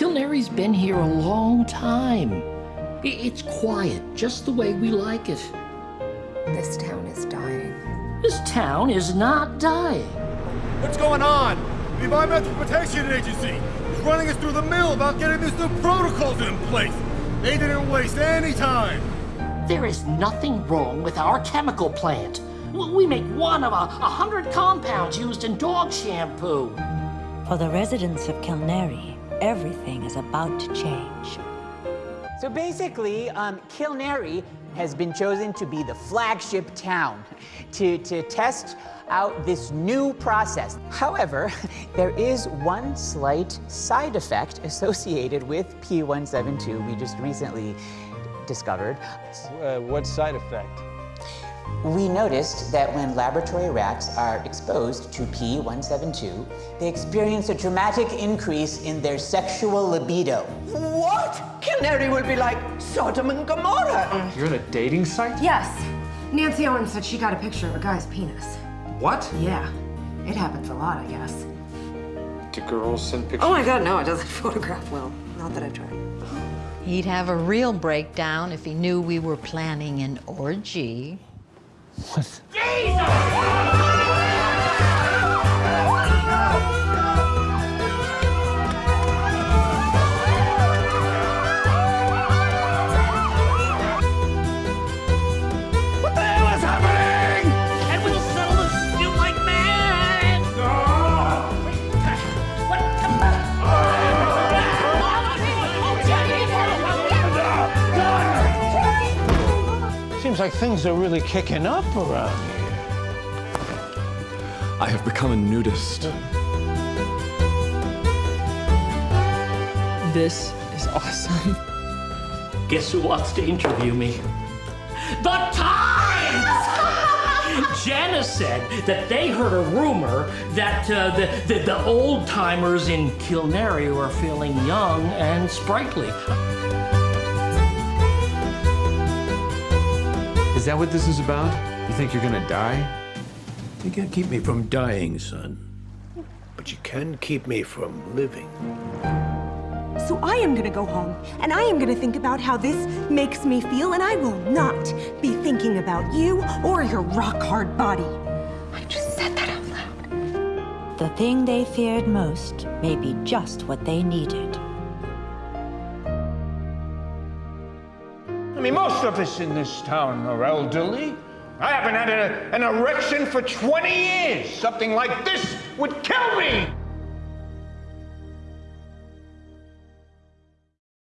Kilnary's been here a long time. It's quiet, just the way we like it. This town is dying. This town is not dying. What's going on? The Environmental Protection Agency is running us through the mill about getting these new protocols in place. They didn't waste any time. There is nothing wrong with our chemical plant. We make one of a, a hundred compounds used in dog shampoo. For the residents of Kilnary, everything is about to change. So basically, um, Kilnary has been chosen to be the flagship town to, to test out this new process. However, there is one slight side effect associated with P172 we just recently discovered. Uh, what side effect? We noticed that when laboratory rats are exposed to P172, they experience a dramatic increase in their sexual libido. What? Kilnary will be like Sodom and Gomorrah. Mm. You're at a dating site? Yes. Nancy Owen said she got a picture of a guy's penis. What? Yeah. It happens a lot, I guess. Do girls send pictures? Oh my god, no, it doesn't photograph well. Not that I've tried. He'd have a real breakdown if he knew we were planning an orgy. What like things are really kicking up around here. I have become a nudist. This is awesome. Guess who wants to interview me? The Times! Janice said that they heard a rumor that uh, the, the, the old timers in Kilnary were feeling young and sprightly. That what this is about? You think you're gonna die? You can't keep me from dying, son. But you can keep me from living. So I am gonna go home, and I am gonna think about how this makes me feel, and I will not be thinking about you or your rock-hard body. I just said that out loud. The thing they feared most may be just what they needed. I mean, most of us in this town are elderly. I haven't had a- an erection for 20 years. Something like this would kill.